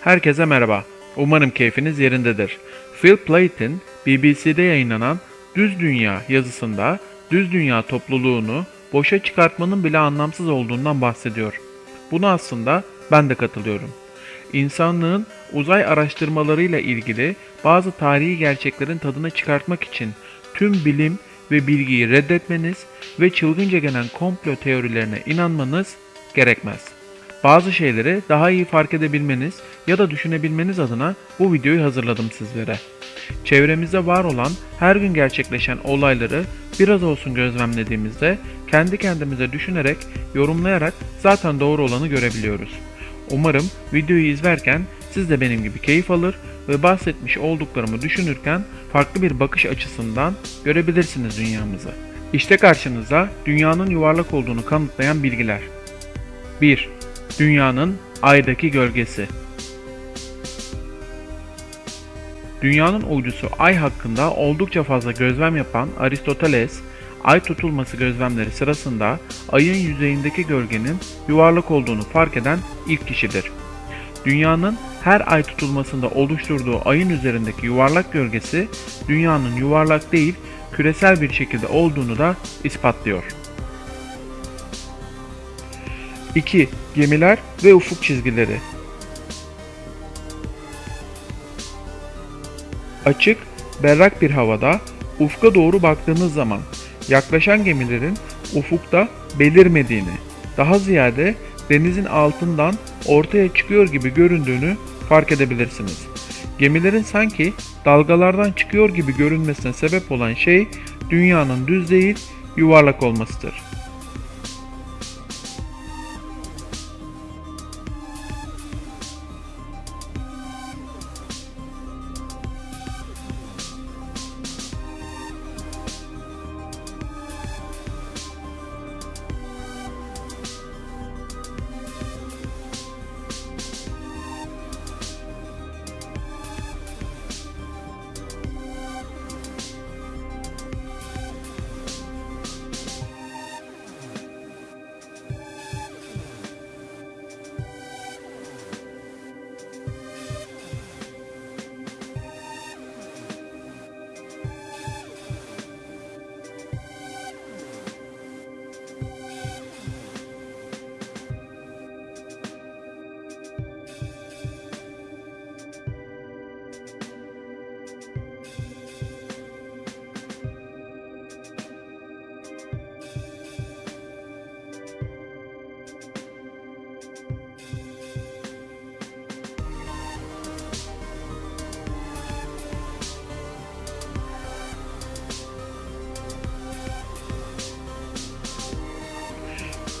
Herkese merhaba. Umarım keyfiniz yerindedir. Phil Plait'in BBC'de yayınlanan Düz Dünya yazısında düz dünya topluluğunu boşa çıkartmanın bile anlamsız olduğundan bahsediyor. Buna aslında ben de katılıyorum. İnsanlığın uzay araştırmalarıyla ilgili bazı tarihi gerçeklerin tadını çıkartmak için tüm bilim ve bilgiyi reddetmeniz ve çılgınca gelen komplo teorilerine inanmanız gerekmez. Bazı şeyleri daha iyi fark edebilmeniz ya da düşünebilmeniz adına bu videoyu hazırladım sizlere. Çevremizde var olan her gün gerçekleşen olayları biraz olsun gözlemlediğimizde kendi kendimize düşünerek, yorumlayarak zaten doğru olanı görebiliyoruz. Umarım videoyu izlerken siz de benim gibi keyif alır ve bahsetmiş olduklarımı düşünürken farklı bir bakış açısından görebilirsiniz dünyamızı. İşte karşınızda dünyanın yuvarlak olduğunu kanıtlayan bilgiler. 1. Dünyanın aydaki gölgesi. Dünyanın uydusu Ay hakkında oldukça fazla gözlem yapan Aristoteles, Ay tutulması gözlemleri sırasında Ay'ın yüzeyindeki gölgenin yuvarlak olduğunu fark eden ilk kişidir. Dünyanın her ay tutulmasında oluşturduğu ayın üzerindeki yuvarlak gölgesi dünyanın yuvarlak değil küresel bir şekilde olduğunu da ispatlıyor. 2. Gemiler ve ufuk çizgileri Açık, berrak bir havada ufka doğru baktığınız zaman yaklaşan gemilerin ufukta belirmediğini, daha ziyade denizin altından ortaya çıkıyor gibi göründüğünü fark edebilirsiniz. Gemilerin sanki dalgalardan çıkıyor gibi görünmesine sebep olan şey dünyanın düz değil yuvarlak olmasıdır.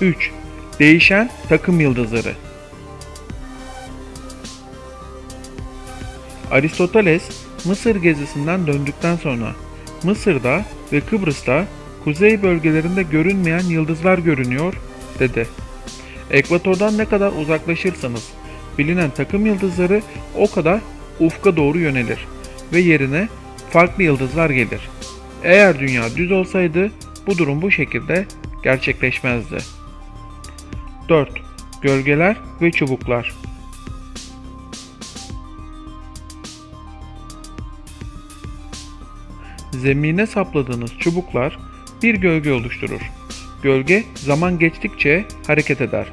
3. Değişen takım yıldızları Aristoteles Mısır gezisinden döndükten sonra Mısır'da ve Kıbrıs'ta kuzey bölgelerinde görünmeyen yıldızlar görünüyor dedi. Ekvatordan ne kadar uzaklaşırsanız bilinen takım yıldızları o kadar ufka doğru yönelir ve yerine farklı yıldızlar gelir. Eğer dünya düz olsaydı bu durum bu şekilde gerçekleşmezdi. 4. Gölgeler ve çubuklar Zemine sapladığınız çubuklar bir gölge oluşturur. Gölge zaman geçtikçe hareket eder.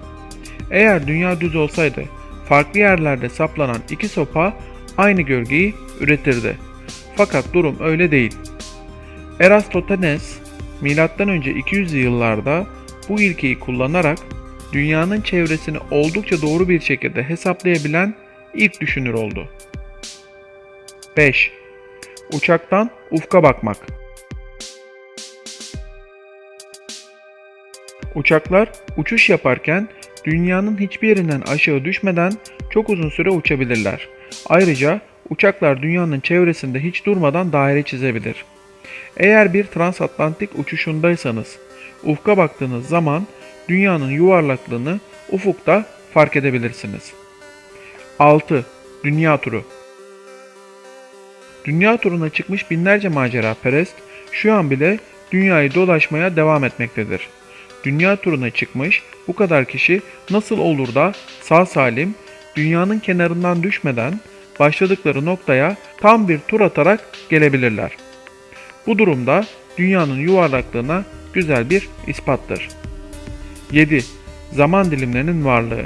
Eğer dünya düz olsaydı farklı yerlerde saplanan iki sopa aynı gölgeyi üretirdi. Fakat durum öyle değil. Eratosthenes M.Ö. 200 yıllarda bu ilkeyi kullanarak dünyanın çevresini oldukça doğru bir şekilde hesaplayabilen ilk düşünür oldu. 5. Uçaktan ufka bakmak. Uçaklar uçuş yaparken dünyanın hiçbir yerinden aşağı düşmeden çok uzun süre uçabilirler. Ayrıca uçaklar dünyanın çevresinde hiç durmadan daire çizebilir. Eğer bir transatlantik uçuşundaysanız ufka baktığınız zaman dünyanın yuvarlaklığını ufukta fark edebilirsiniz. 6. Dünya turu Dünya turuna çıkmış binlerce macera perest şu an bile dünyayı dolaşmaya devam etmektedir. Dünya turuna çıkmış bu kadar kişi nasıl olur da sağ salim dünyanın kenarından düşmeden başladıkları noktaya tam bir tur atarak gelebilirler. Bu durumda dünyanın yuvarlaklığına güzel bir ispattır. 7. Zaman dilimlerinin varlığı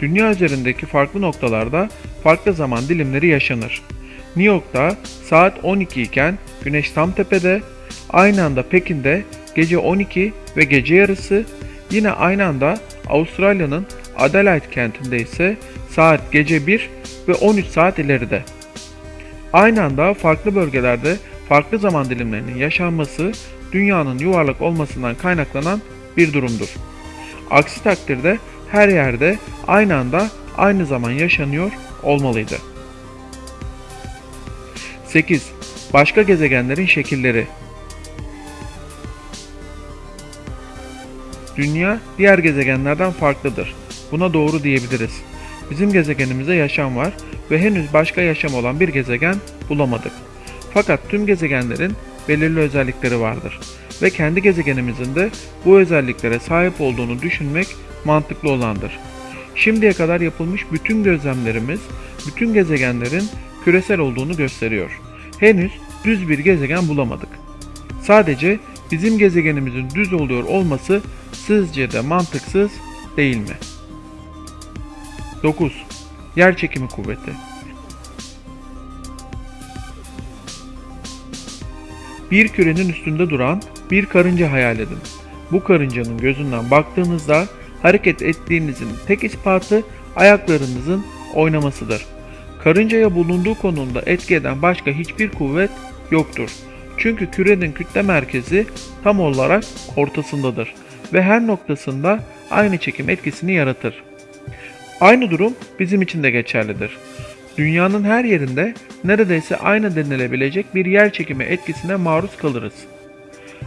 Dünya üzerindeki farklı noktalarda farklı zaman dilimleri yaşanır. New York'ta saat 12 iken güneş tam tepede, aynı anda Pekin'de gece 12 ve gece yarısı, yine aynı anda Avustralya'nın Adelaide kentinde ise saat gece 1 ve 13 saat ileride. Aynı anda farklı bölgelerde farklı zaman dilimlerinin yaşanması dünyanın yuvarlak olmasından kaynaklanan bir durumdur. Aksi takdirde her yerde aynı anda aynı zaman yaşanıyor olmalıydı. 8. Başka gezegenlerin şekilleri Dünya diğer gezegenlerden farklıdır. Buna doğru diyebiliriz. Bizim gezegenimizde yaşam var ve henüz başka yaşam olan bir gezegen bulamadık. Fakat tüm gezegenlerin belirli özellikleri vardır ve kendi gezegenimizin de bu özelliklere sahip olduğunu düşünmek mantıklı olandır. Şimdiye kadar yapılmış bütün gözlemlerimiz bütün gezegenlerin küresel olduğunu gösteriyor. Henüz düz bir gezegen bulamadık. Sadece bizim gezegenimizin düz oluyor olması sizce de mantıksız değil mi? 9. Yer çekimi kuvveti Bir kürenin üstünde duran bir karınca hayal edin. Bu karıncanın gözünden baktığınızda hareket ettiğinizin tek ispatı ayaklarınızın oynamasıdır. Karıncaya bulunduğu konumda etki eden başka hiçbir kuvvet yoktur. Çünkü kürenin kütle merkezi tam olarak ortasındadır ve her noktasında aynı çekim etkisini yaratır. Aynı durum bizim için de geçerlidir. Dünyanın her yerinde neredeyse aynı denilebilecek bir yer çekimi etkisine maruz kalırız.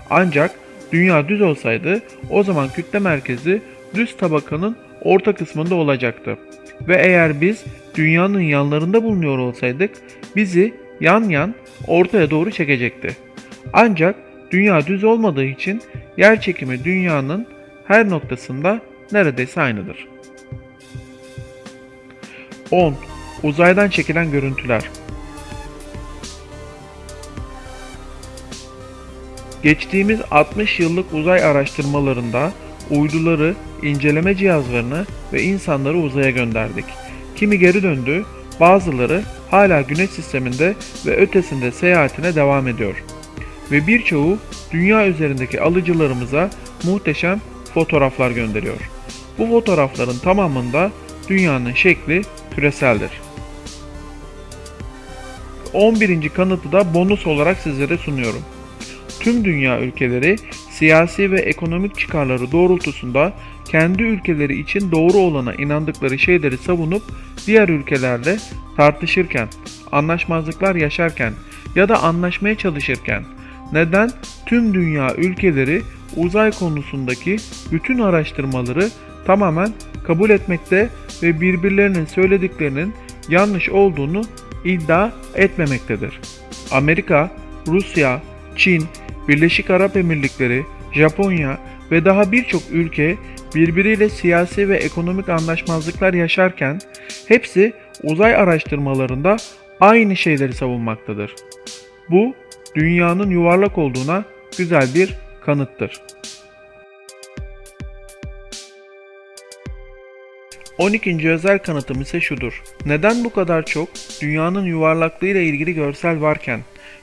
Ancak dünya düz olsaydı o zaman kütle merkezi düz tabakanın orta kısmında olacaktı. Ve eğer biz dünyanın yanlarında bulunuyor olsaydık bizi yan yan ortaya doğru çekecekti. Ancak dünya düz olmadığı için yer çekimi dünyanın her noktasında neredeyse aynıdır. 10. Uzaydan çekilen görüntüler Geçtiğimiz 60 yıllık uzay araştırmalarında uyduları, inceleme cihazlarını ve insanları uzaya gönderdik. Kimi geri döndü, bazıları hala güneş sisteminde ve ötesinde seyahatine devam ediyor. Ve birçoğu dünya üzerindeki alıcılarımıza muhteşem fotoğraflar gönderiyor. Bu fotoğrafların tamamında dünyanın şekli küreseldir. 11. kanıtı da bonus olarak sizlere sunuyorum. Tüm dünya ülkeleri siyasi ve ekonomik çıkarları doğrultusunda kendi ülkeleri için doğru olana inandıkları şeyleri savunup diğer ülkelerle tartışırken, anlaşmazlıklar yaşarken ya da anlaşmaya çalışırken neden tüm dünya ülkeleri uzay konusundaki bütün araştırmaları tamamen kabul etmekte ve birbirlerinin söylediklerinin yanlış olduğunu iddia etmemektedir. Amerika, Rusya, Çin, Birleşik Arap Emirlikleri, Japonya ve daha birçok ülke birbiriyle siyasi ve ekonomik anlaşmazlıklar yaşarken hepsi uzay araştırmalarında aynı şeyleri savunmaktadır. Bu dünyanın yuvarlak olduğuna güzel bir kanıttır. 12. özel kanıtım ise şudur. Neden bu kadar çok dünyanın yuvarlaklığıyla ilgili görsel varken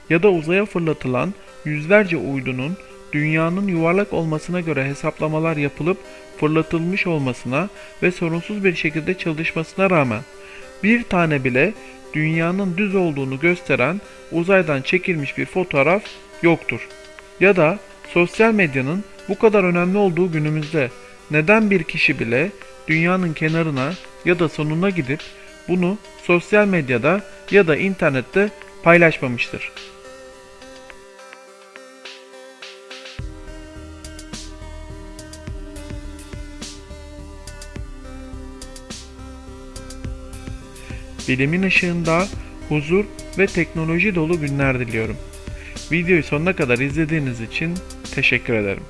ya da uzaya fırlatılan yüzlerce uydunun dünyanın yuvarlak olmasına göre hesaplamalar yapılıp fırlatılmış olmasına ve sorunsuz bir şekilde çalışmasına rağmen bir tane bile dünyanın düz olduğunu gösteren uzaydan çekilmiş bir fotoğraf yoktur. Ya da sosyal medyanın bu kadar önemli olduğu günümüzde neden bir kişi bile dünyanın kenarına ya da sonuna gidip bunu sosyal medyada ya da internette paylaşmamıştır? Bilimin ışığında huzur ve teknoloji dolu günler diliyorum. Videoyu sonuna kadar izlediğiniz için teşekkür ederim.